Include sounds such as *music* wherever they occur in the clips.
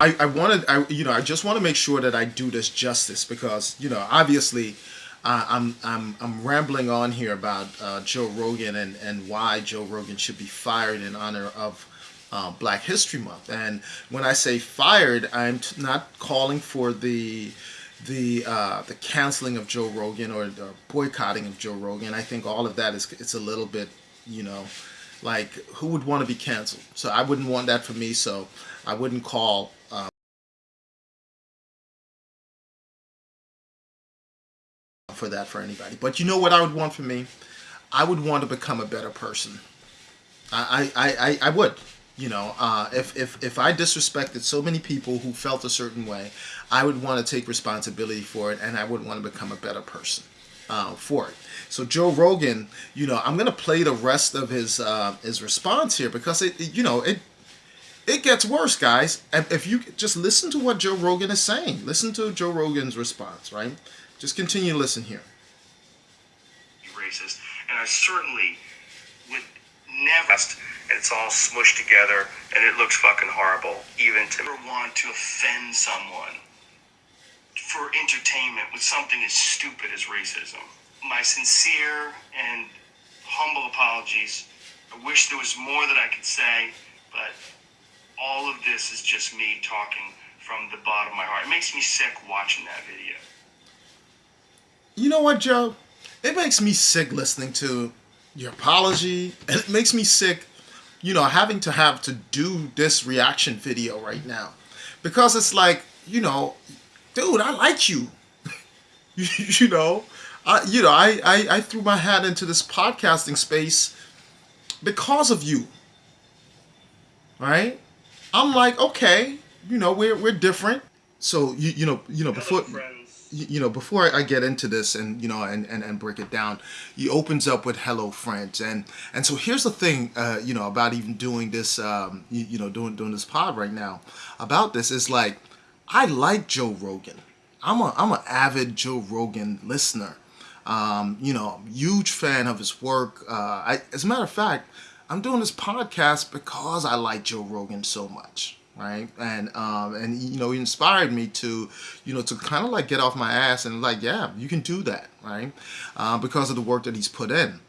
I, I wanted, I, you know, I just want to make sure that I do this justice because, you know, obviously, uh, I'm, I'm, I'm rambling on here about uh, Joe Rogan and, and why Joe Rogan should be fired in honor of uh, Black History Month. And when I say fired, I'm not calling for the the uh, the canceling of Joe Rogan or the boycotting of Joe Rogan. I think all of that is it's a little bit, you know, like who would want to be canceled? So I wouldn't want that for me. So I wouldn't call. For that for anybody. But you know what i would want for me? I would want to become a better person. I i i, I would you know, uh, if, if, if I disrespected so many people who felt a certain way, I would want to take responsibility for it and I would want to become a better person uh, for it. So Joe Rogan, you know, I'm going to play the rest of his uh, his response here because it, it, you know, it it gets worse, guys. If you just listen to what Joe Rogan is saying, listen to Joe Rogan's response, right? Just continue to listen here. Racist, and I certainly would never and it's all smushed together and it looks fucking horrible even to ever want to offend someone for entertainment with something as stupid as racism my sincere and humble apologies i wish there was more that i could say but all of this is just me talking from the bottom of my heart it makes me sick watching that video you know what joe it makes me sick listening to your apology and it makes me sick you know, having to have to do this reaction video right now. Because it's like, you know, dude, I like you. *laughs* you, know, I, you know, I, I, I threw my hat into this podcasting space because of you. Right? I'm like, okay, you know, we're, we're different. So, you, you know, you know, before you know, before I get into this and, you know, and, and, and break it down, he opens up with hello friends. And, and so here's the thing, uh, you know, about even doing this, um, you, you know, doing, doing this pod right now about this is like, I like Joe Rogan. I'm a, I'm an avid Joe Rogan listener. Um, you know, huge fan of his work. Uh, I, as a matter of fact, I'm doing this podcast because I like Joe Rogan so much right? And um, and you know, he inspired me to, you know, to kind of like get off my ass and like, yeah, you can do that, right? Uh, because of the work that he's put in.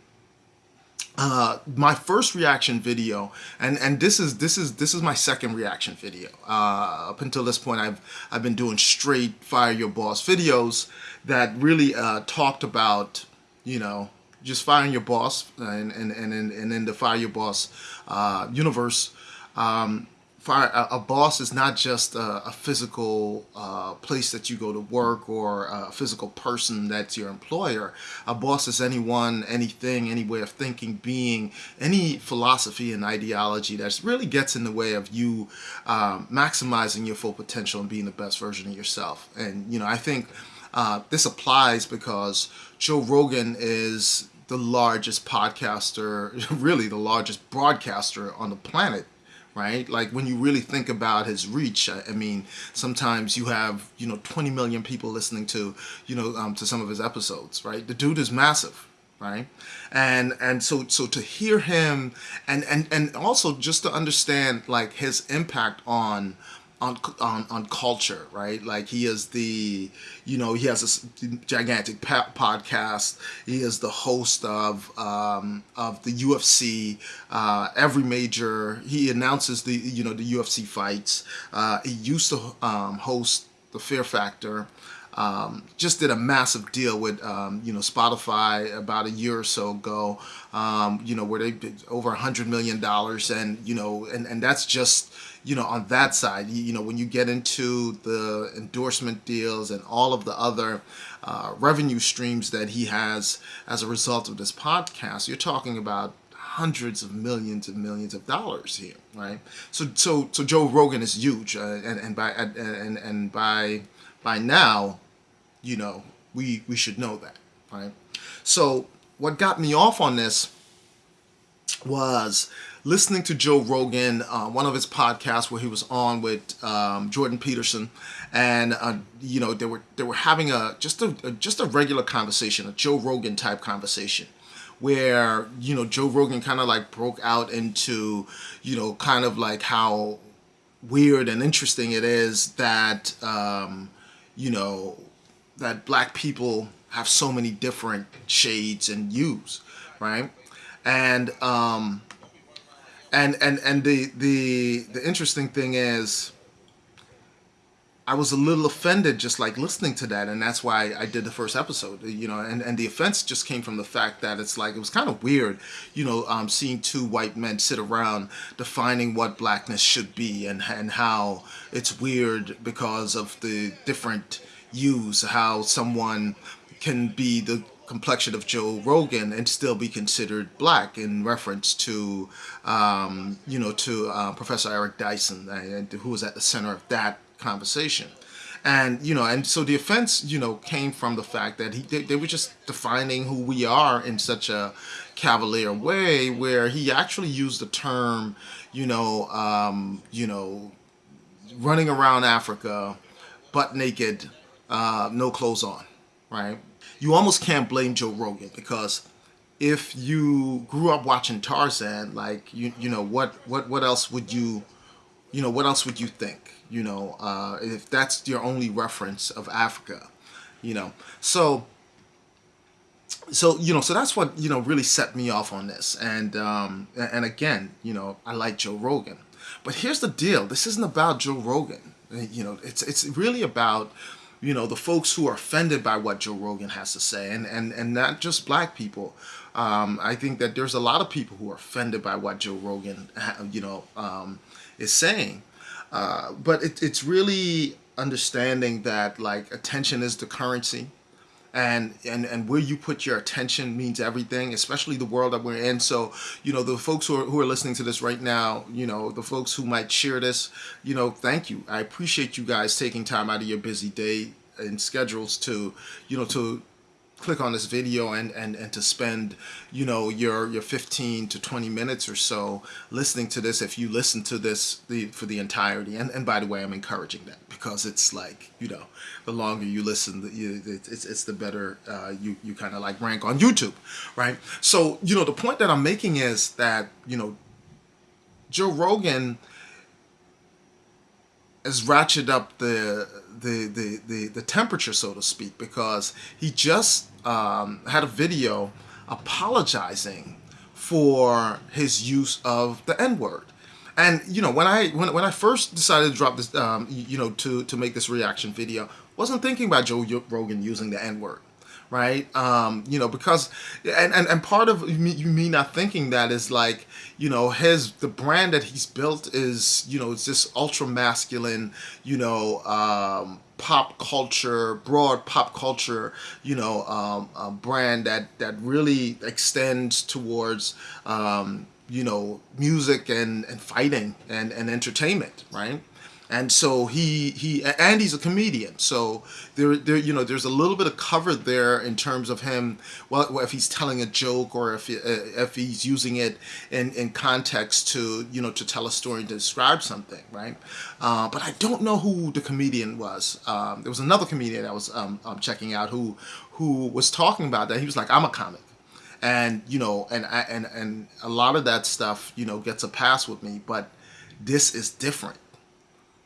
Uh, my first reaction video, and and this is this is this is my second reaction video. Uh, up until this point, I've I've been doing straight fire your boss videos that really uh, talked about, you know, just firing your boss and and and and and in the fire your boss uh, universe. Um, fire, a, a, boss is not just a, a physical uh, place that you go to work or a physical person that's your employer. A boss is anyone, anything, any way of thinking, being, any philosophy and ideology that really gets in the way of you um, maximizing your full potential and being the best version of yourself. And, you know, I think uh, this applies because Joe Rogan is the largest podcaster, *laughs* really the largest broadcaster on the planet right? Like when you really think about his reach, I, I, mean, sometimes you have, you know, 20 million people listening to, you know, um, to some of his episodes, right? The dude is massive, right? And, and so, so to hear him and, and, and also just to understand like his impact on, on on on culture, right? Like he is the, you know, he has a gigantic podcast. He is the host of um, of the UFC. Uh, every major, he announces the you know the UFC fights. Uh, he used to um, host the Fear Factor. Um, just did a massive deal with um, you know Spotify about a year or so ago. Um, you know where they did over a hundred million dollars, and you know and and that's just you know, on that side, you, know, when you get into the endorsement deals and all of the other uh, revenue streams that he has as a result of this podcast, you're talking about hundreds of millions and millions of dollars here, right? So, so, so Joe Rogan is huge, uh, and and by and, and by by now, you know, we we should know that, right? So, what got me off on this was listening to Joe Rogan, uh, one of his podcasts where he was on with um, Jordan Peterson, and uh, you know they were they were having a just a, a just a regular conversation, a Joe Rogan type conversation, where you know Joe Rogan kind of like broke out into you know kind of like how weird and interesting it is that um, you know that black people have so many different shades and hues, right? And um, and and and the the the interesting thing is I was a little offended just like listening to that and that's why I did the first episode you know and, and the offense just came from the fact that it's like it was kind of weird you know um, seeing two white men sit around defining what blackness should be and, and how it's weird because of the different use how someone can be the complexion of Joe Rogan and still be considered black in reference to um, you know to uh, Professor Eric Dyson uh, who was at the center of that conversation. And, you know, and so the offense, you know, came from the fact that he, they, they were just defining who we are in such a cavalier way where he actually used the term, you know, um, you know, running around Africa, butt naked, uh, no clothes on, right? You almost can't blame Joe Rogan because if you grew up watching Tarzan, like you, you know, what, what, what else would you, you know, what else would you think? you know, uh, if that's your only reference of Africa, you know. So, so you know, so that's what you know really set me off on this. And um, and again, you know, I like Joe Rogan, but here's the deal: this isn't about Joe Rogan. You know, it's it's really about you know the folks who are offended by what Joe Rogan has to say, and and and not just black people. Um, I think that there's a lot of people who are offended by what Joe Rogan, *laughs* you know, um, is saying. Uh, but it, it's really understanding that like attention is the currency and and and where you put your attention means everything especially the world that we're in. So you know the folks who are, who are listening to this right now you know the folks who might share this you know thank you. I appreciate you guys taking time out of your busy day and schedules to you know to click on this video and, and, and to spend, you know, your, your 15 to 20 minutes or so listening to this if you listen to this the, for the entirety. And, and by the way, I'm encouraging that because it's like, you know, the longer you listen, the, you, it's, it's the better uh, you, you kind of like rank on YouTube, right? So, you know, the point that I'm making is that, you know, Joe Rogan has ratcheted up the, the, the, the, the temperature, so to speak, because he just um, had a video apologizing for his use of the N-word. And you know, when I when, when I first decided to drop this, um, you know, to to make this reaction video, wasn't thinking about Joe Rogan using the N-word right? Um, you know, because and, and and part of me, me not thinking that is like, you know, his the brand that he's built is, you know, it's this ultra masculine, you know, um, pop culture, broad pop culture, you know, um, brand that that really extends towards. Um, you know, music and, and fighting and, and entertainment, right? And so he he and he's a comedian. So there there you know there's a little bit of cover there in terms of him well if he's telling a joke or if he, uh, if he's using it in in context to you know to tell a story to describe something right? Uh, but I don't know who the comedian was. Um, there was another comedian I was um, um, checking out who who was talking about that. He was like I'm a comic. And you know and and and a lot of that stuff you know gets a pass with me but this is different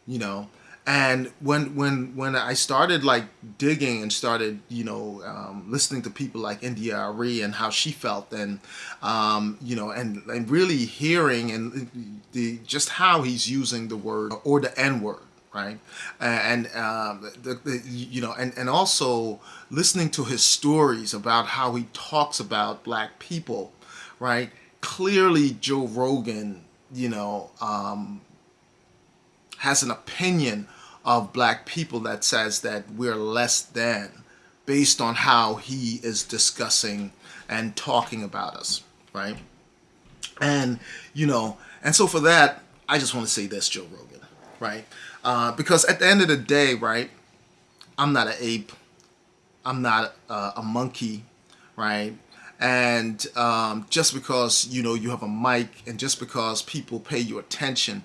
you know? And when when when I started like digging and started you know um, listening to people like India.Arie and how she felt and um, you know and and really hearing and the just how he's using the word or the N word right? And um, the, the, you know and and also listening to his stories about how he talks about black people right? Clearly Joe Rogan you know um, has an opinion of black people that says that we're less than based on how he is discussing and talking about us, right? And, you know, and so for that, I just want to say this, Joe Rogan, right? Uh, because at the end of the day, right, I'm not an ape. I'm not uh, a monkey, right? And um, just because, you know, you have a mic and just because people pay you attention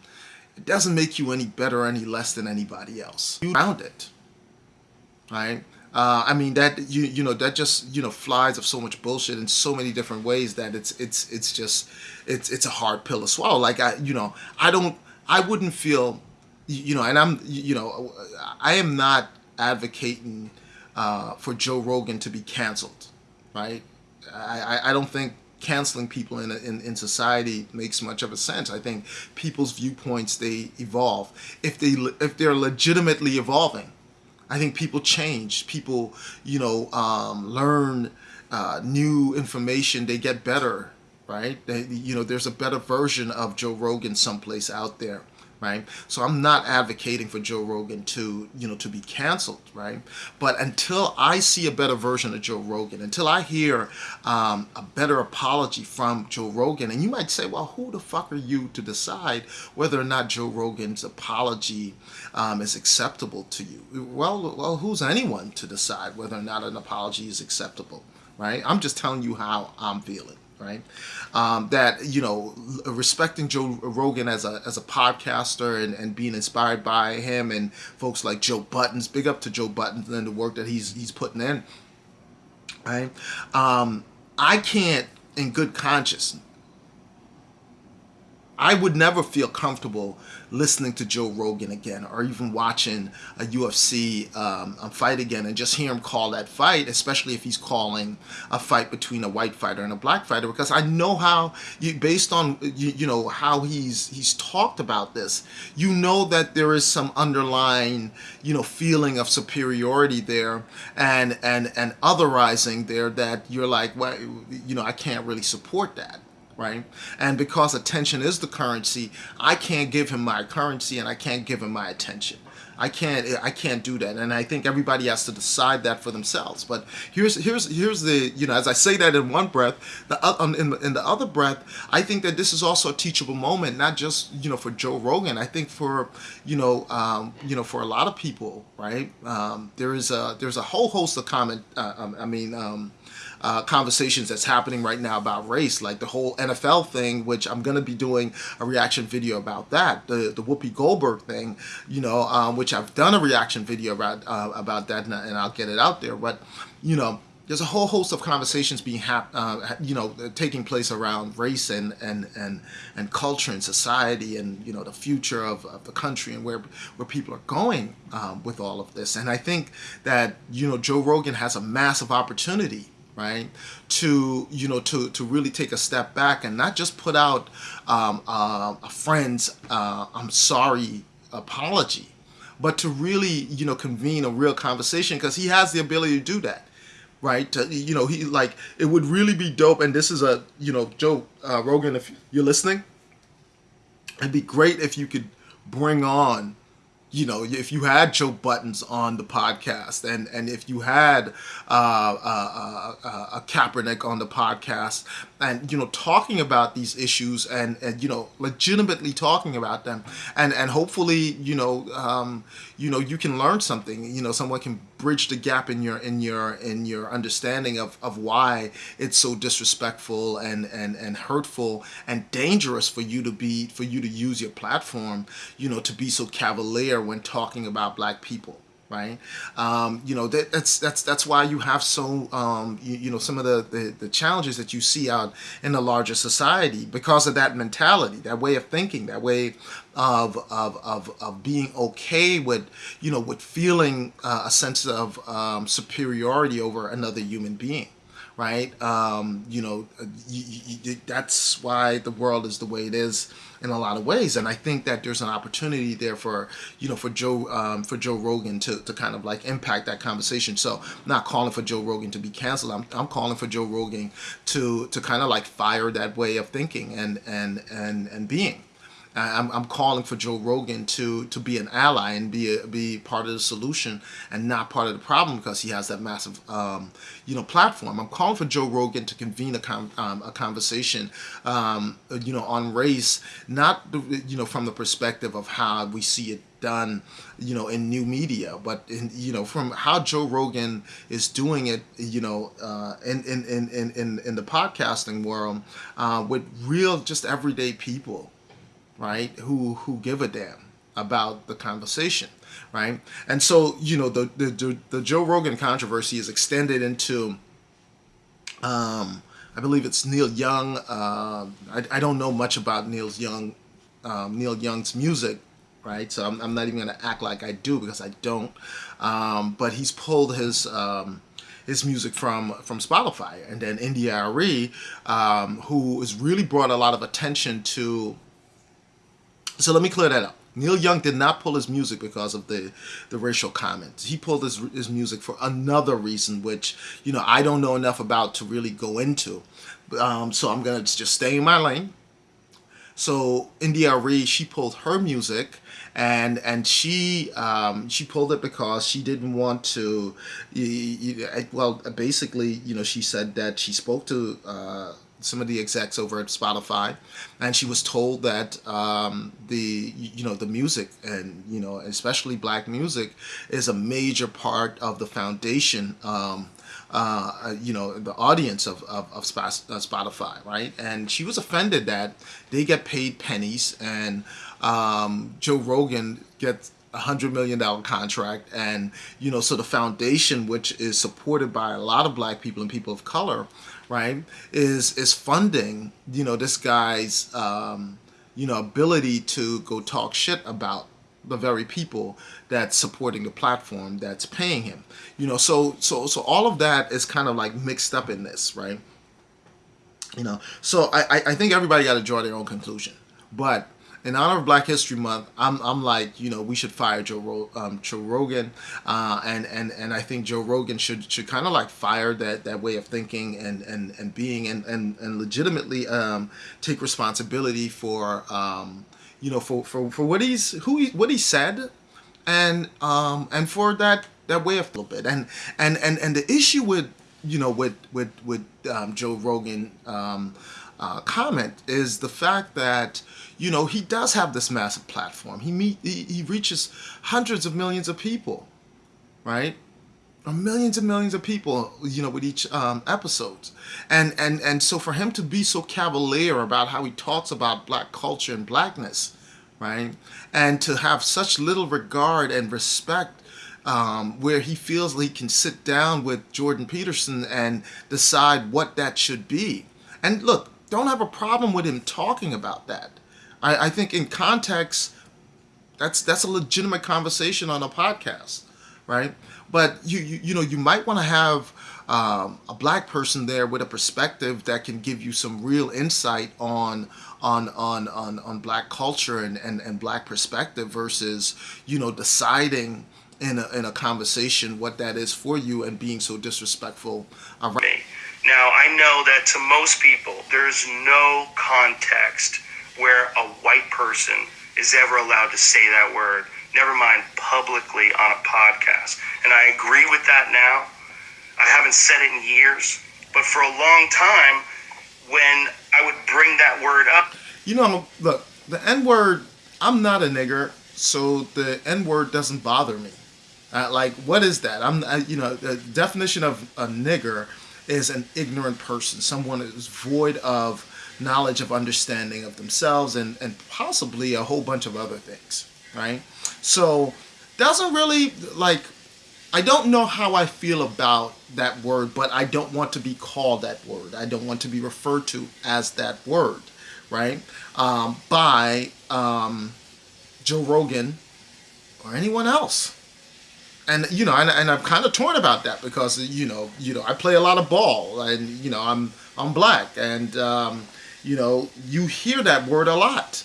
it doesn't make you any better or any less than anybody else. You found it, right? Uh, I mean that you you know that just you know flies of so much bullshit in so many different ways that it's it's it's just it's it's a hard pill to swallow. Like I you know I don't I wouldn't feel you know, and I'm, you know, I am not advocating uh, for Joe Rogan to be canceled, right? I, I don't think canceling people in, in, in society makes much of a sense. I think people's viewpoints, they evolve. If, they, if they're legitimately evolving, I think people change. People, you know, um, learn uh, new information. They get better, right? They, you know, there's a better version of Joe Rogan someplace out there right? So I'm not advocating for Joe Rogan to, you know, to be canceled, right? But until I see a better version of Joe Rogan, until I hear um, a better apology from Joe Rogan, and you might say, well, who the fuck are you to decide whether or not Joe Rogan's apology um, is acceptable to you? Well, well, who's anyone to decide whether or not an apology is acceptable, right? I'm just telling you how I'm feeling right? Um, that you know, respecting Joe Rogan as a as a podcaster and, and being inspired by him and folks like Joe Budden. Big up to Joe Budden and the work that he's he's putting in. Right, um, I can't, in good conscience, I would never feel comfortable listening to Joe Rogan again or even watching a UFC um, fight again and just hear him call that fight, especially if he's calling a fight between a white fighter and a black fighter, because I know how, you, based on you, you know how he's he's talked about this, you know that there is some underlying you know feeling of superiority there and and and otherizing there that you're like, well, you know, I can't really support that right? And because attention is the currency, I can't give him my currency and I can't give him my attention. I can't I can't do that, and I think everybody has to decide that for themselves. But here's here's here's the you know as I say that in one breath, the um, in, in the other breath, I think that this is also a teachable moment, not just you know for Joe Rogan. I think for you know um, you know for a lot of people, right? Um, there is a there's a whole host of comment. Uh, um, I mean. Um, uh, conversations that's happening right now about race, like the whole NFL thing, which I'm going to be doing a reaction video about that, the the Whoopi Goldberg thing, you know, um, which I've done a reaction video about uh, about that, and, and I'll get it out there. But you know, there's a whole host of conversations being hap- uh, you know taking place around race and and and and culture and society and you know the future of, of the country and where where people are going um, with all of this and I think that you know Joe Rogan has a massive opportunity right? To you know to to really take a step back and not just put out um, uh, a friend's uh, i'm sorry apology but to really you know convene a real conversation because he has the ability to do that right? To, you know he like it would really be dope and this is a you know joe uh, rogan if you're listening it'd be great if you could bring on you know, if you had Joe Budden on the podcast, and and if you had uh, uh, uh, a Kaepernick on the podcast, and you know, talking about these issues, and and you know, legitimately talking about them, and and hopefully, you know, um, you know, you can learn something. You know, someone can bridge the gap in your in your in your understanding of, of why it's so disrespectful and, and and hurtful and dangerous for you to be for you to use your platform you know to be so cavalier when talking about black people right? Um, you know that, that's that's that's why you have so um, you, you, know some of the, the, the challenges that you see out in the larger society because of that mentality that way of thinking that way of of, of, of being okay with you know with feeling uh, a sense of um, superiority over another human being right? Um, you know, you, you, that's why the world is the way it is in a lot of ways, and I think that there's an opportunity there for you know for Joe um, for Joe Rogan to, to kind of like impact that conversation. So I'm not calling for Joe Rogan to be canceled. I'm, I'm calling for Joe Rogan to to kind of like fire that way of thinking and and and and being. I'm, I'm calling for Joe Rogan to to be an ally and be a, be part of the solution and not part of the problem because he has that massive um, you know platform. I'm calling for Joe Rogan to convene a um, a conversation um, you know on race, not you know from the perspective of how we see it done you know in new media but in you know from how Joe Rogan is doing it you know uh, in, in, in, in, in the podcasting world uh, with real just everyday people right? Who who give a damn about the conversation, right? And so you know the the the Joe Rogan controversy is extended into. Um, I believe it's Neil Young. Uh, I, I don't know much about Neil's Young, um, Neil Young's music, right? So I'm, I'm not even gonna act like I do because I don't. Um, but he's pulled his um, his music from from Spotify, and then India.Arie, um, who has really brought a lot of attention to. So let me clear that up. Neil Young did not pull his music because of the, the racial comments. He pulled his, his music for another reason, which, you know, I don't know enough about to really go into. Um, so I'm going to just stay in my lane. So India.Arie, she pulled her music and and she um, she pulled it because she didn't want to well basically you know she said that she spoke to uh, some of the execs over at Spotify, and she was told that um, the you know the music and you know especially black music is a major part of the foundation. Um, uh, you know the audience of, of, of uh, Spotify, right? And she was offended that they get paid pennies and um, Joe Rogan gets a hundred million dollar contract and you know so the foundation which is supported by a lot of black people and people of color right, is is funding, you know, this guy's, um, you know, ability to go talk shit about the very people that's supporting the platform that's paying him. You know, so so so all of that is kind of like mixed up in this, right? You know, so I I think everybody got to draw their own conclusion, but in honor of Black History Month, I'm, I'm like, you know, we should fire Joe, Ro um, Joe Rogan, uh, and and and I think Joe Rogan should should kind of like fire that that way of thinking and and and being and and and legitimately um, take responsibility for um, you know for for for what he's who he what he said, and um and for that that way of a little bit. And and and and the issue with you know with with with um, Joe Rogan um, uh, comment is the fact that you know, he does have this massive platform. He meet he, he reaches hundreds of millions of people, right? Or millions and millions of people, you know, with each um, episodes. And and and so for him to be so cavalier about how he talks about black culture and blackness, right? And to have such little regard and respect um, where he feels he can sit down with Jordan Peterson and decide what that should be. And look, don't have a problem with him talking about that. I, I think in context, that's that's a legitimate conversation on a podcast, right? But you you, you know you might want to have um, a black person there with a perspective that can give you some real insight on on on on, on black culture and, and, and black perspective versus you know deciding in a, in a conversation what that is for you and being so disrespectful around. Now I know that to most people there's no context where a white person is ever allowed to say that word, never mind publicly on a podcast. And I agree with that now. I haven't said it in years, but for a long time, when I would bring that word up. You know, look, the N word, I'm not a nigger, so the N word doesn't bother me. Uh, like, what is that? I'm, uh, you know, the definition of a nigger is an ignorant person, someone who's void of knowledge of understanding of themselves and, and possibly a whole bunch of other things, right? So doesn't really like I don't know how I feel about that word, but I don't want to be called that word. I don't want to be referred to as that word, right? Um, by um, Joe Rogan or anyone else. And you know, and, and I'm kind of torn about that because you know, you know, I play a lot of ball, and you know, I'm I'm black, and um, you know, you hear that word a lot,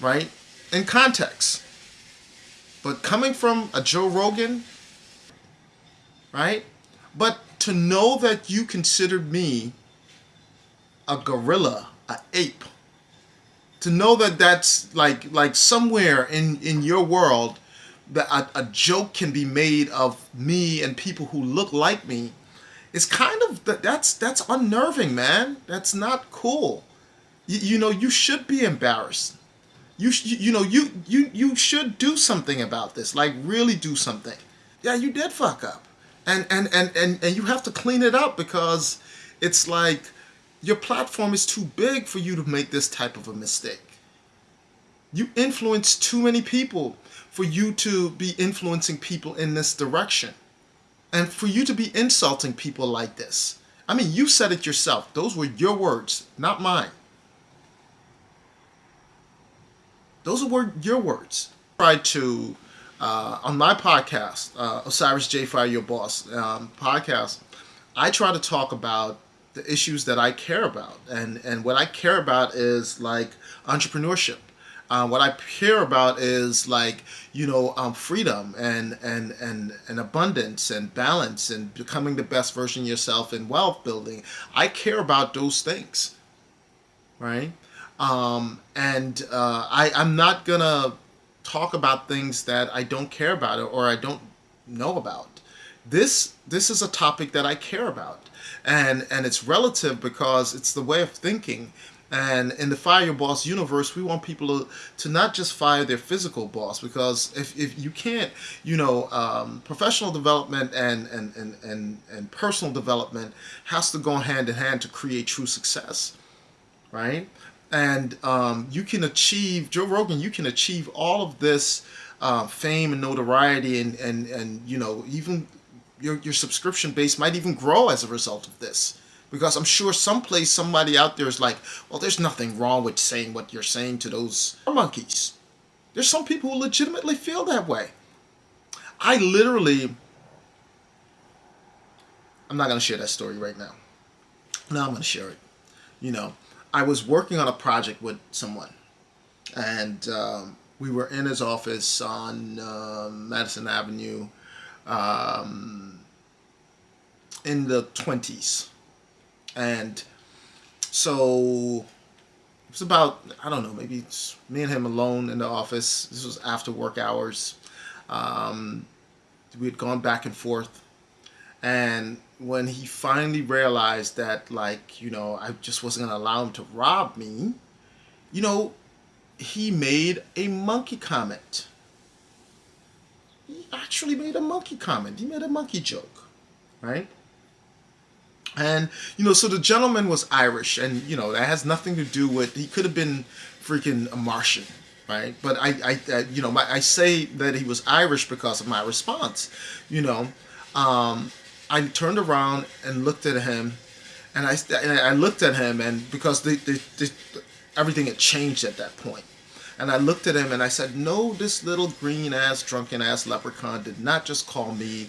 right? In context. But coming from a Joe Rogan, right? But to know that you considered me a gorilla, a ape, to know that that's like like somewhere in in your world that a, a joke can be made of me and people who look like me it's kind of that's that's unnerving man that's not cool you, you know, you should be embarrassed. You, you know, you, you, you should do something about this. Like really do something. Yeah, you did fuck up. And, and, and, and, and you have to clean it up because it's like your platform is too big for you to make this type of a mistake. You influence too many people for you to be influencing people in this direction. And for you to be insulting people like this. I mean, you said it yourself. Those were your words, not mine. Those were your words. I try to uh, on my podcast, uh, Osiris J Fire Your Boss um, podcast, I try to talk about the issues that I care about, and and what I care about is like entrepreneurship. Uh, what I care about is like you know um, freedom and and and and abundance and balance and becoming the best version yourself and wealth building. I care about those things, right? Um, and uh, I I'm not gonna talk about things that I don't care about or I don't know about. This this is a topic that I care about, and and it's relative because it's the way of thinking. And in the fire your boss universe, we want people to, to not just fire their physical boss because if, if you can't, you know, um, professional development and, and, and, and, and personal development has to go hand in hand to create true success, right? and um, you can achieve Joe Rogan. You can achieve all of this uh, fame and notoriety, and and and you know even your your subscription base might even grow as a result of this. Because I'm sure someplace somebody out there is like, well, there's nothing wrong with saying what you're saying to those monkeys. There's some people who legitimately feel that way. I literally, I'm not going to share that story right now. No, I'm going to share it. You know, I was working on a project with someone, and um, we were in his office on uh, Madison Avenue um, in the 20s. And so it was about, I don't know, maybe me and him alone in the office. This was after work hours. Um, we had gone back and forth. And when he finally realized that like you know I just wasn't gonna allow him to rob me you know he made a monkey comment he actually made a monkey comment he made a monkey joke right and you know so the gentleman was Irish and you know that has nothing to do with he could have been freaking a Martian right but I, I, I you know my, I say that he was Irish because of my response you know um, I turned around and looked at him, and I, and I looked at him, and because the, the, the, everything had changed at that point. And I looked at him and I said, No, this little green ass, drunken ass leprechaun did not just call me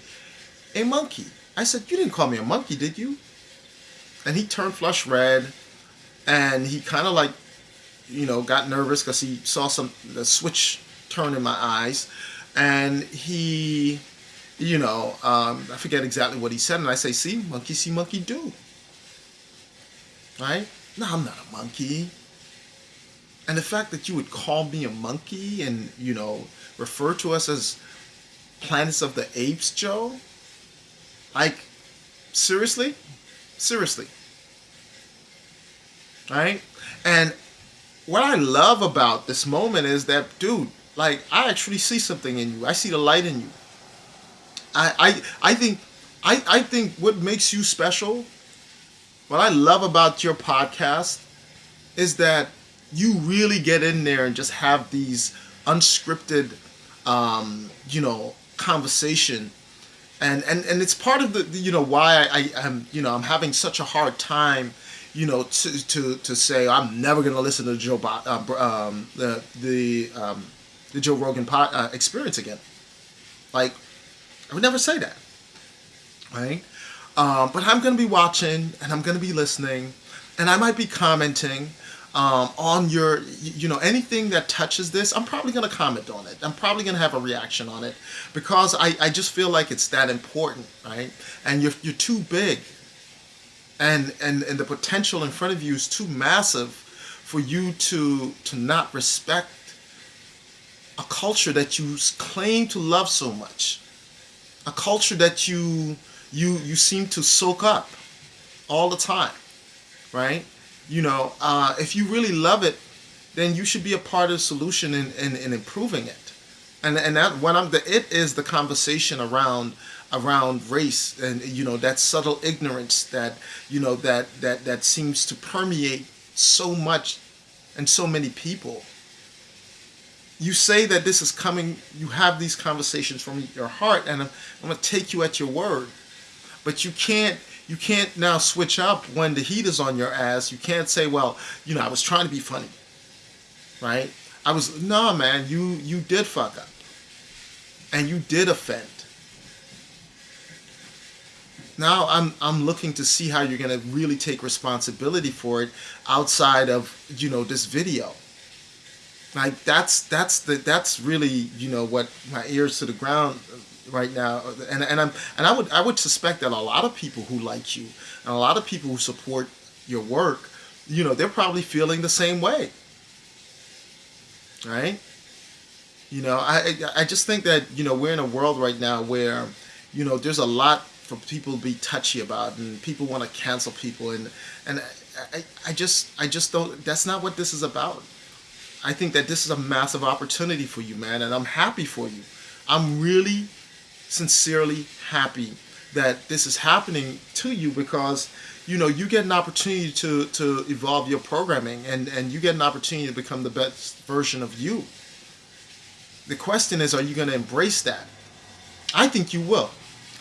a monkey. I said, You didn't call me a monkey, did you? And he turned flush red and he kind of like, you know, got nervous because he saw some the switch turn in my eyes. And he you know, um, I forget exactly what he said, and I say, see, monkey see, monkey do. Right? No, I'm not a monkey. And the fact that you would call me a monkey and, you know, refer to us as planets of the apes, Joe? Like, seriously? Seriously. Right? And what I love about this moment is that, dude, like, I actually see something in you. I see the light in you. I, I, I think I, I think what makes you special, what I love about your podcast, is that you really get in there and just have these unscripted, um, you know, conversation, and and and it's part of the you know why I, I am you know I'm having such a hard time, you know, to to to say I'm never gonna listen to Joe uh, um, the the um, the Joe Rogan pod, uh, experience again, like I would never say that, right? Um, but I'm going to be watching and I'm going to be listening and I might be commenting um, on your, you know, anything that touches this. I'm probably going to comment on it. I'm probably going to have a reaction on it because I, I just feel like it's that important, right? And you're, you're too big and, and, and the potential in front of you is too massive for you to, to not respect a culture that you claim to love so much a culture that you you you seem to soak up all the time, right? You know, uh, if you really love it, then you should be a part of the solution in, in, in improving it. And and that when I'm the it is the conversation around around race and you know that subtle ignorance that you know that that that seems to permeate so much and so many people you say that this is coming, you have these conversations from your heart, and I'm, I'm going to take you at your word. But you can't you can't now switch up when the heat is on your ass. You can't say, well, you know, I was trying to be funny, right? I was nah, man. You you did fuck up, and you did offend. Now I'm I'm looking to see how you're gonna really take responsibility for it outside of you know this video. Like that's that's the that's really you know what my ears to the ground right now, and and I'm and I would I would suspect that a lot of people who like you and a lot of people who support your work, you know, they're probably feeling the same way right? You know, I I just think that you know we're in a world right now where you know there's a lot for people to be touchy about, and people want to cancel people, and and I, I just I just don't. That's not what this is about. I think that this is a massive opportunity for you, man, and I'm happy for you. I'm really sincerely happy that this is happening to you because you know you get an opportunity to to evolve your programming and and you get an opportunity to become the best version of you. The question is are you going to embrace that? I think you will.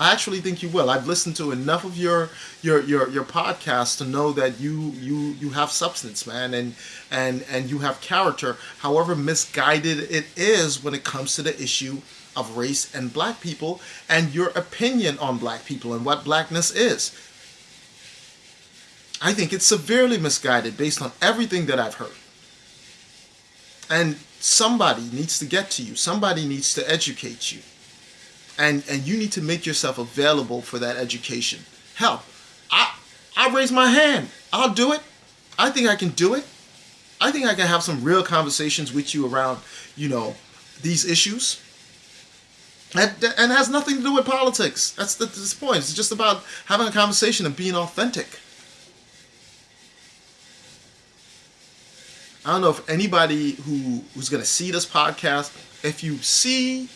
I actually think you will. I've listened to enough of your your your, your podcast to know that you you you have substance man and and and you have character however misguided it is when it comes to the issue of race and black people and your opinion on black people and what blackness is I think it's severely misguided based on everything that I've heard. And somebody needs to get to you. Somebody needs to educate you. And and you need to make yourself available for that education. Hell, I I raise my hand. I'll do it. I think I can do it. I think I can have some real conversations with you around, you know, these issues. And, and has nothing to do with politics. That's the, this point. It's just about having a conversation and being authentic. I don't know if anybody who who's gonna see this podcast, if you see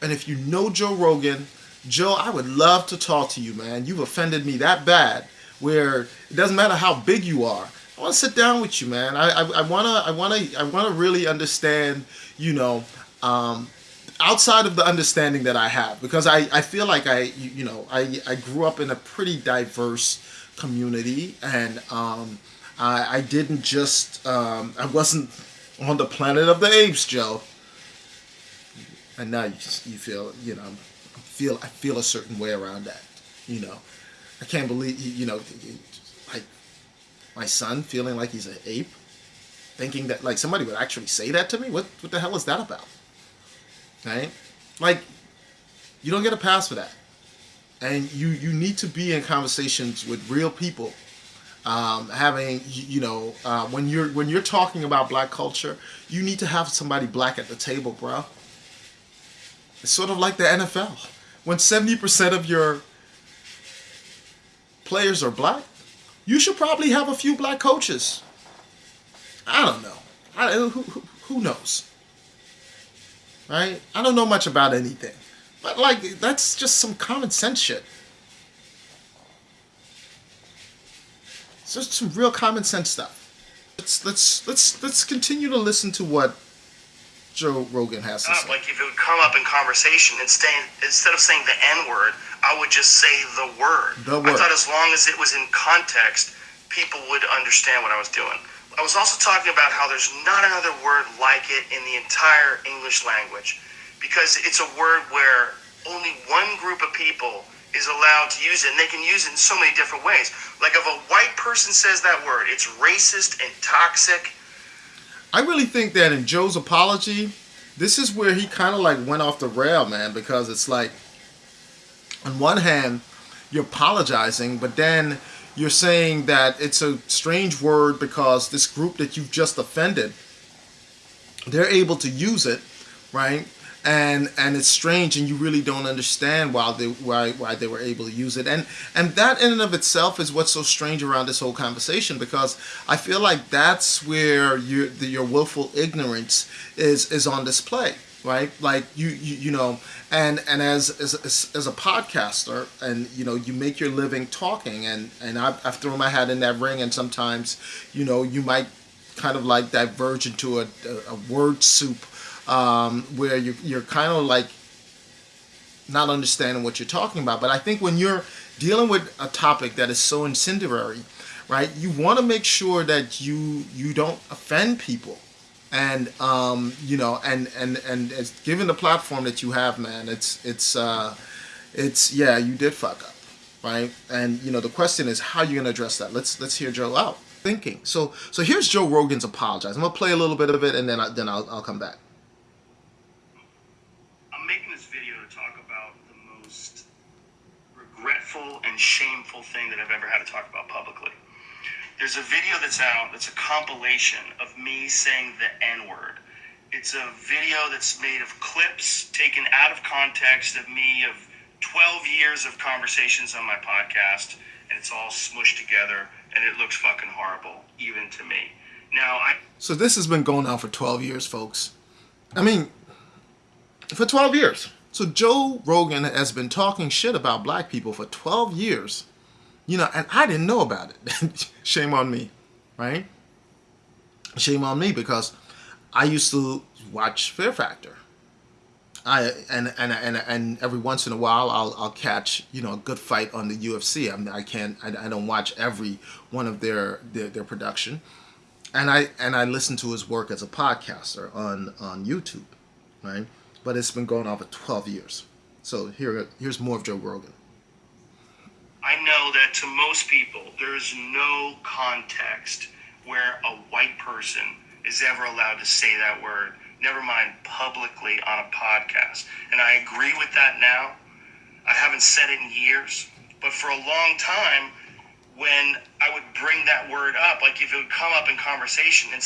and if you know Joe Rogan, Joe, I would love to talk to you, man. You've offended me that bad, where it doesn't matter how big you are. I want to sit down with you, man. I, I, I wanna I wanna I wanna really understand, you know, um, outside of the understanding that I have, because I, I feel like I you, know I I grew up in a pretty diverse community and um, I, I didn't just, um, I wasn't on the planet of the apes, Joe. And now you you feel, you know, feel, I feel a certain way around that, you know. I can't believe, you know, like my son feeling like he's an ape, thinking that, like, somebody would actually say that to me? What, what the hell is that about? Right? Like, you don't get a pass for that. And you, you need to be in conversations with real people um, having you know uh, when you're when you're talking about black culture, you need to have somebody black at the table, bro. It's sort of like the NFL. When seventy percent of your players are black, you should probably have a few black coaches. I don't know. I, who, who, who knows? Right? I don't know much about anything. But like that's just some common sense shit. It's just some real common sense stuff. Let's let's let's let's continue to listen to what Joe Rogan has to ah, say. Like if it would come up in conversation, instead instead of saying the N word, I would just say the word. The word. I thought as long as it was in context, people would understand what I was doing. I was also talking about how there's not another word like it in the entire English language because it's a word where only one group of people is allowed to use it, and they can use it in so many different ways. Like if a white person says that word, it's racist and toxic. I really think that in Joe's apology, this is where he kind of like went off the rail, man, because it's like, on one hand, you're apologizing, but then you're saying that it's a strange word because this group that you've just offended, they're able to use it, right? and and it's strange and you really don't understand why they why why they were able to use it and and that in and of itself is what's so strange around this whole conversation because I feel like that's where your your willful ignorance is is on display right like you you, you know and and as, as as a podcaster and you know you make your living talking and and I've, I've thrown my hat in that ring and sometimes you know you might kind of like diverge into a, a, word soup um, where you, you're kind of like not understanding what you're talking about. But I think when you're dealing with a topic that is so incendiary, right, you want to make sure that you you don't offend people. And um, you know, and and and it's, given the platform that you have, man, it's it's uh, it's yeah, you did fuck up, right? And you know, the question is how you gonna address that. Let's let's hear Joe out thinking. So so here's Joe Rogan's apologize. I'm gonna play a little bit of it, and then I, then I'll I'll come back. I'm making this video to talk about the most regretful and shameful thing that I've ever had to talk about publicly. There's a video that's out that's a compilation of me saying the N word. It's a video that's made of clips taken out of context of me of 12 years of conversations on my podcast, and it's all smushed together, and it looks fucking horrible, even to me. Now, I. So this has been going on for 12 years, folks. I mean, for 12 years. So Joe Rogan has been talking shit about black people for 12 years you know, and I didn't know about it. *laughs* Shame on me, right? Shame on me because I used to watch Fear Factor. I and and and and every once in a while I'll I'll catch you know a good fight on the UFC. I mean I can't I, I don't watch every one of their, their their production, and I and I listen to his work as a podcaster on on YouTube, right? But it's been going on for twelve years. So here here's more of Joe Rogan. I know that to most people, there is no context where a white person is ever allowed to say that word, never mind publicly on a podcast. And I agree with that now. I haven't said it in years, but for a long time, when I would bring that word up, like if it would come up in conversation, and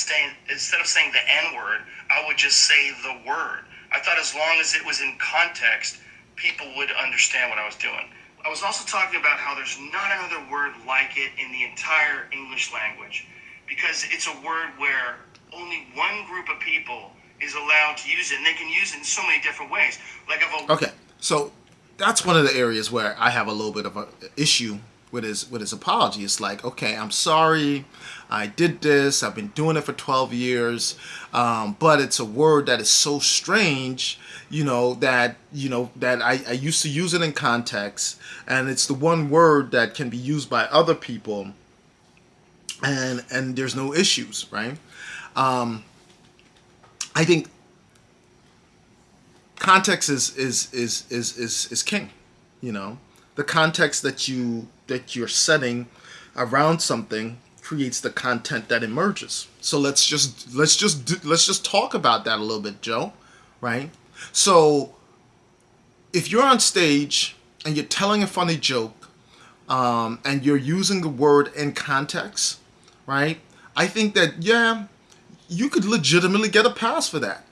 instead of saying the N word, I would just say the word. I thought as long as it was in context, people would understand what I was doing. I was also talking about how there's not another word like it in the entire English language because it's a word where only one group of people is allowed to use it and they can use it in so many different ways. Like if a Okay. So that's one of the areas where I have a little bit of an issue with his with his apology. It's like, okay, I'm sorry, I did this. I've been doing it for 12 years, um, but it's a word that is so strange, you know, that you know that I, I used to use it in context, and it's the one word that can be used by other people, and and there's no issues, right? Um, I think context is is is is is, is king, you know the context that you that you're setting around something creates the content that emerges. So let's just let's just do, let's just talk about that a little bit, Joe, right? So if you're on stage and you're telling a funny joke um, and you're using the word in context, right? I think that yeah, you could legitimately get a pass for that,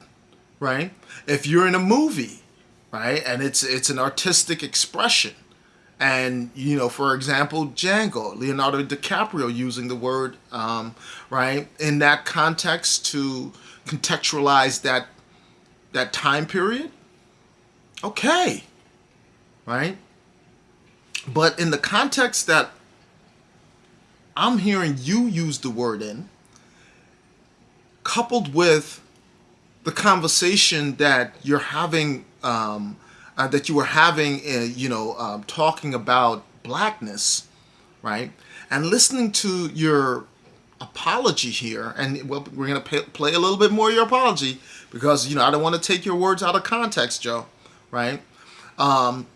right? If you're in a movie, right, and it's it's an artistic expression, and you know for example django leonardo dicaprio using the word um, right in that context to contextualize that that time period okay right? But in the context that i'm hearing you use the word in coupled with the conversation that you're having um, uh, that you were having, uh, you know, um, talking about blackness, right? And listening to your apology here, and well, we're going to play a little bit more of your apology because, you know, I don't want to take your words out of context, Joe, right? Um,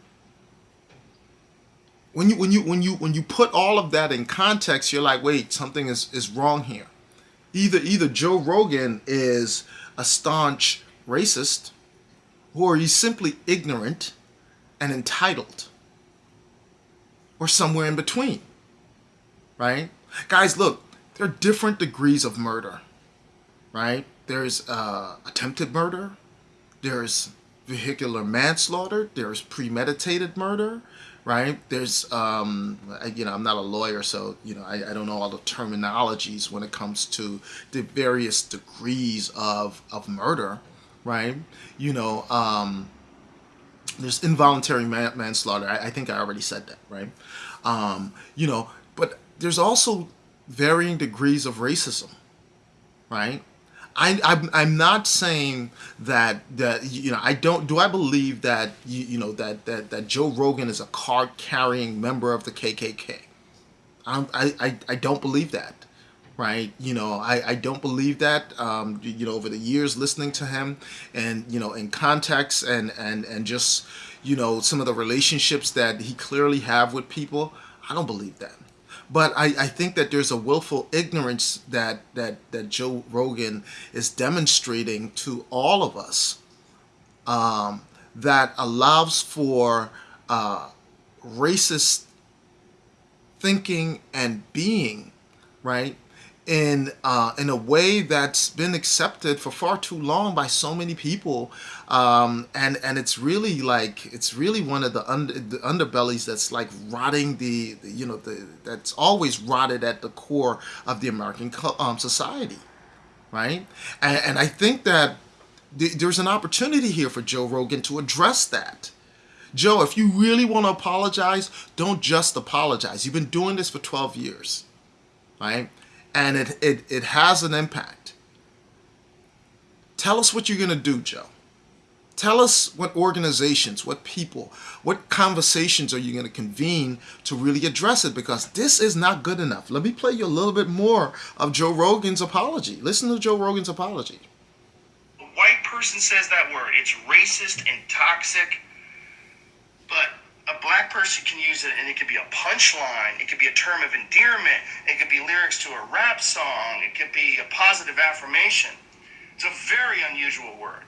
when you when you when you when you put all of that in context, you're like, wait, something is is wrong here. Either either Joe Rogan is a staunch racist, or are you simply ignorant and entitled, or somewhere in between, right? Guys, look, there are different degrees of murder, right? There's uh, attempted murder, there's vehicular manslaughter, there's premeditated murder, right? There's, um, you know, I'm not a lawyer, so, you know, I, I don't know all the terminologies when it comes to the various degrees of, of murder, right? You know, um, there's involuntary man manslaughter. I, I, think I already said that, right? Um, you know, but there's also varying degrees of racism, right? I, I'm, I'm not saying that that you know I don't do I believe that you, you know that, that that Joe Rogan is a card carrying member of the KKK. I, I I don't believe that, right? You know, I, I don't believe that. Um, you know, over the years listening to him and, you know, in context and, and, and just, you know, some of the relationships that he clearly have with people, I don't believe that. But I, I think that there's a willful ignorance that, that, that Joe Rogan is demonstrating to all of us um, that allows for uh, racist thinking and being, right? In uh, in a way that's been accepted for far too long by so many people, um, and and it's really like it's really one of the under the underbellies that's like rotting the, the you know the that's always rotted at the core of the American um, society, right? And, and I think that th there's an opportunity here for Joe Rogan to address that. Joe, if you really want to apologize, don't just apologize. You've been doing this for 12 years, right? And it, it, it has an impact. Tell us what you're going to do, Joe. Tell us what organizations, what people, what conversations are you going to convene to really address it because this is not good enough. Let me play you a little bit more of Joe Rogan's apology. Listen to Joe Rogan's apology. A white person says that word. It's racist and toxic, but a black person can use it and it could be a punchline it could be a term of endearment it could be lyrics to a rap song it could be a positive affirmation. It's a very unusual word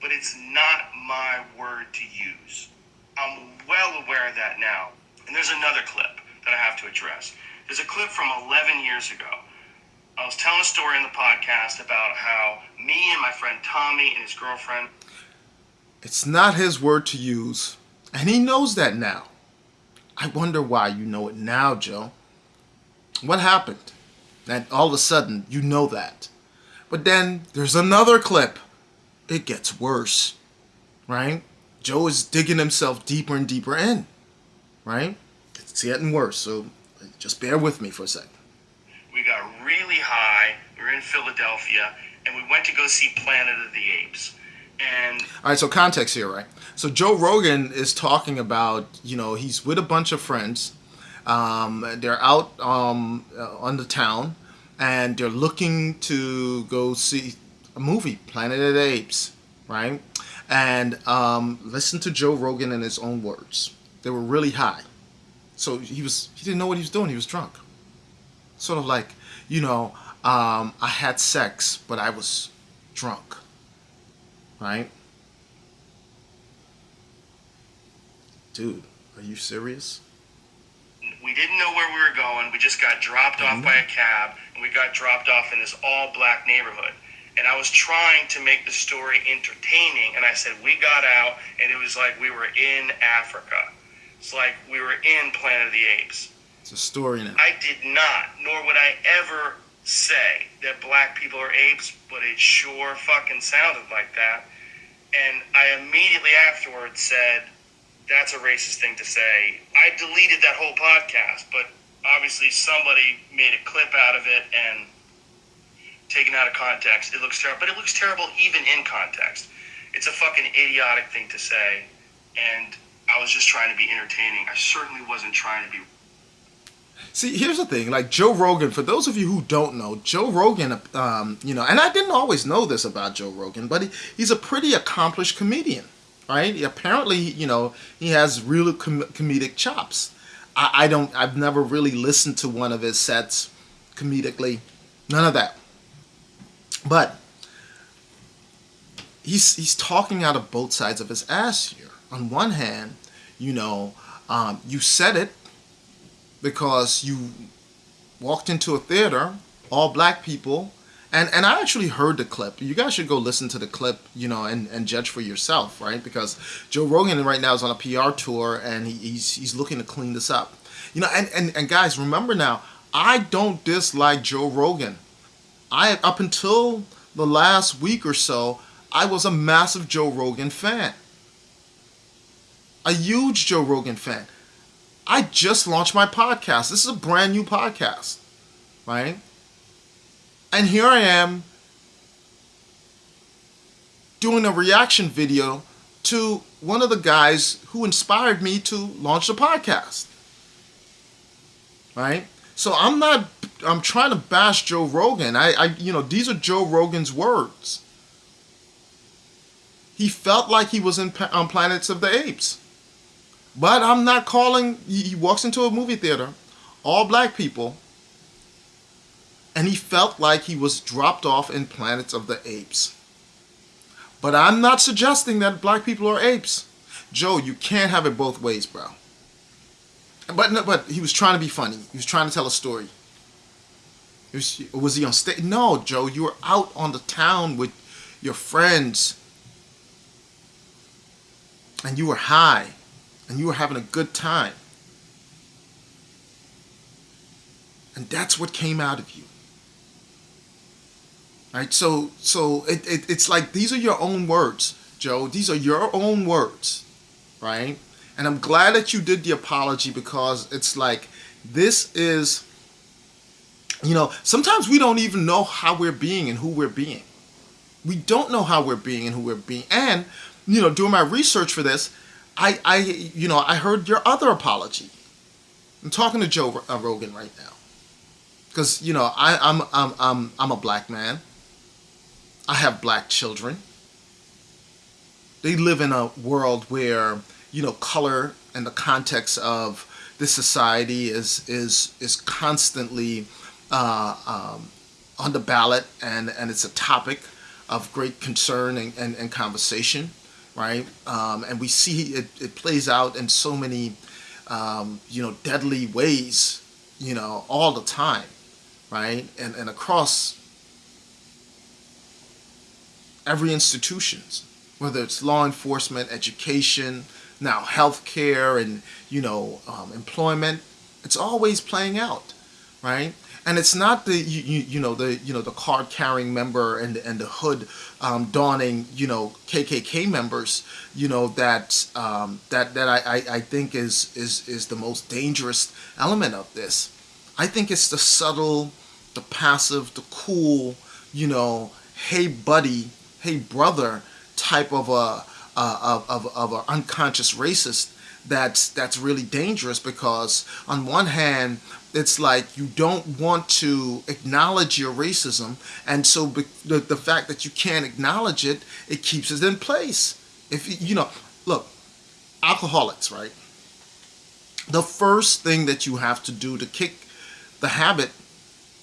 but it's not my word to use. I'm well aware of that now. And there's another clip that i have to address. There's a clip from 11 years ago. I was telling a story in the podcast about how me and my friend tommy and his girlfriend it's not his word to use and he knows that now. I wonder why you know it now, Joe. What happened? That all of a sudden you know that. But then there's another clip. It gets worse, right? Joe is digging himself deeper and deeper in, right? It's getting worse, so just bear with me for a second. We got really high. We were in Philadelphia, and we went to go see Planet of the Apes. And all right, so context here, right? So Joe Rogan is talking about, you know, he's with a bunch of friends. Um, they're out um, uh, on the town, and they're looking to go see a movie, Planet of the Apes, right? And um, listen to Joe Rogan in his own words. They were really high, so he was he didn't know what he was doing. He was drunk, sort of like, you know, um, I had sex, but I was drunk right? Dude, are you serious? We didn't know where we were going. We just got dropped off mm-hmm. by a cab, and we got dropped off in this all black neighborhood. And I was trying to make the story entertaining, and I said, We got out, and it was like we were in Africa. It's like we were in Planet of the Apes. It's a story now. I did not, nor would I ever say that black people are apes, but it sure fucking sounded like that. And I immediately afterwards said, that's a racist thing to say. I deleted that whole podcast, but obviously somebody made a clip out of it and taken out of context. It looks terrible, but it looks terrible even in context. It's a fucking idiotic thing to say, and I was just trying to be entertaining. I certainly wasn't trying to be See, here's the thing. Like Joe Rogan, for those of you who don't know, Joe Rogan, um, you know, and I didn't always know this about Joe Rogan, but he, he's a pretty accomplished comedian, right? He, apparently, you know, he has real com comedic chops. I, I don't, I've never really listened to one of his sets comedically, none of that. But he's he's talking out of both sides of his ass here. On one hand, you know, um, you said it because you walked into a theater, all black people, and and I actually heard the clip. You guys should go listen to the clip, you know, and, and judge for yourself, right? Because Joe Rogan right now is on a PR tour and he, he's he's looking to clean this up. You know, and, and, and guys, remember now, I don't dislike Joe Rogan. I up until the last week or so, I was a massive Joe Rogan fan. A huge Joe Rogan fan. I just launched my podcast. This is a brand new podcast, right? And here I am doing a reaction video to one of the guys who inspired me to launch the podcast. Right? So I'm not I'm trying to bash Joe Rogan. I, I you know these are Joe Rogan's words. He felt like he was in on Planets of the Apes. But I'm not calling. He walks into a movie theater, all black people, and he felt like he was dropped off in Planets of the Apes. But I'm not suggesting that black people are apes. Joe, you can't have it both ways, bro. But but he was trying to be funny. He was trying to tell a story. Was, was he on stage? No, Joe, you were out on the town with your friends. And you were high. And you were having a good time. And that's what came out of you. Right? So so it, it, it's like these are your own words, Joe. These are your own words. Right? And I'm glad that you did the apology because it's like this is you know, sometimes we don't even know how we're being and who we're being. We don't know how we're being and who we're being. And, you know, doing my research for this, I, I you know, I heard your other apology. I'm talking to Joe uh, Rogan right now. Because, you know, I, I'm, I'm, I'm, I'm a black man. I have black children. They live in a world where, you know, color and the context of this society is, is, is constantly uh, um, on the ballot, and, and it's a topic of great concern and, and, and conversation, right? Um, and we see it, it plays out in so many, um, you know, deadly ways, you know, all the time, right? And, and across every institutions, whether it's law enforcement, education, now healthcare, and you know, um, employment, it's always playing out, right? And it's not the you, you, you know the you know the card carrying member and and the hood um, donning you know KKK members you know that um, that that I, I, think is is is the most dangerous element of this. I think it's the subtle, the passive, the cool, you know, hey buddy, hey brother type of a uh, of of of an unconscious racist that's that's really dangerous because on one hand it's like you don't want to acknowledge your racism. And so the, the fact that you can't acknowledge it it keeps it in place. If you know look alcoholics right? The first thing that you have to do to kick the habit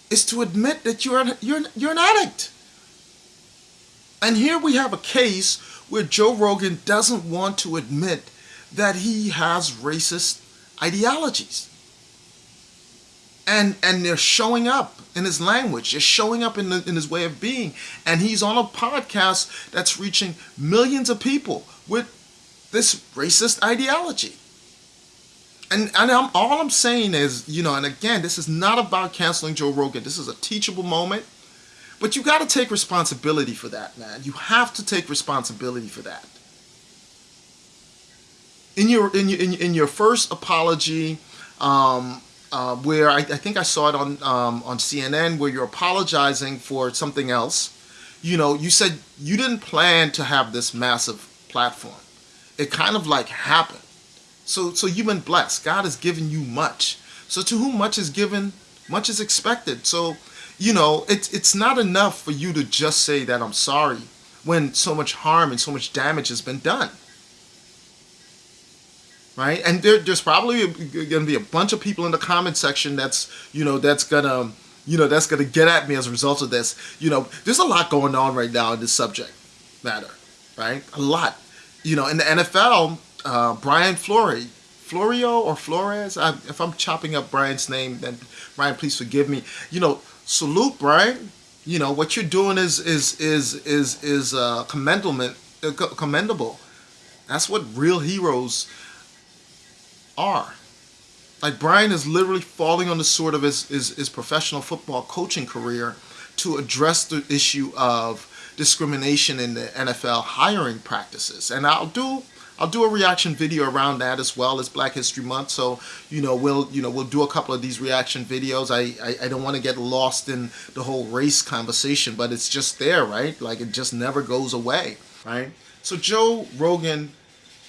is to admit that you're an, you're you're an addict. And here we have a case where Joe Rogan doesn't want to admit that he has racist ideologies. And and they're showing up in his language. They're showing up in, the, in his way of being. And he's on a podcast that's reaching millions of people with this racist ideology. And, and I'm, all I'm saying is, you know, and again, this is not about canceling Joe Rogan. This is a teachable moment. But you got to take responsibility for that, man. You have to take responsibility for that in your in your in, your first apology, um, uh, where I, I, think I saw it on um, on CNN, where you're apologizing for something else. You know, you said you didn't plan to have this massive platform. It kind of like happened. So so you've been blessed. God has given you much. So to whom much is given, much is expected. So you know, it's it's not enough for you to just say that I'm sorry when so much harm and so much damage has been done right? And there, there's probably going to be a bunch of people in the comment section that's, you know, that's gonna, you know, that's gonna get at me as a result of this. You know, there's a lot going on right now in this subject matter, right? A lot. You know, in the NFL, uh, Brian Flory, Florio or Flores, I, if I'm chopping up Brian's name, then Brian, please forgive me. You know, salute Brian. You know what you're doing is is is is is uh, commendable. Uh, commendable. That's what real heroes are. Like Brian is literally falling on the sword of his, his, his professional football coaching career to address the issue of discrimination in the NFL hiring practices. And I'll do I'll do a reaction video around that as well as Black History Month. So you know we'll you know we'll do a couple of these reaction videos. I I, I don't want to get lost in the whole race conversation, but it's just there, right? Like it just never goes away, right? So Joe Rogan,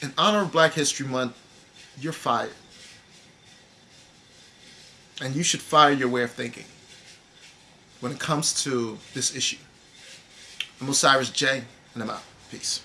in honor of Black History Month, you're fired. And you should fire your way of thinking. when it comes to this issue. I'm Osiris J, and I'm out. Peace.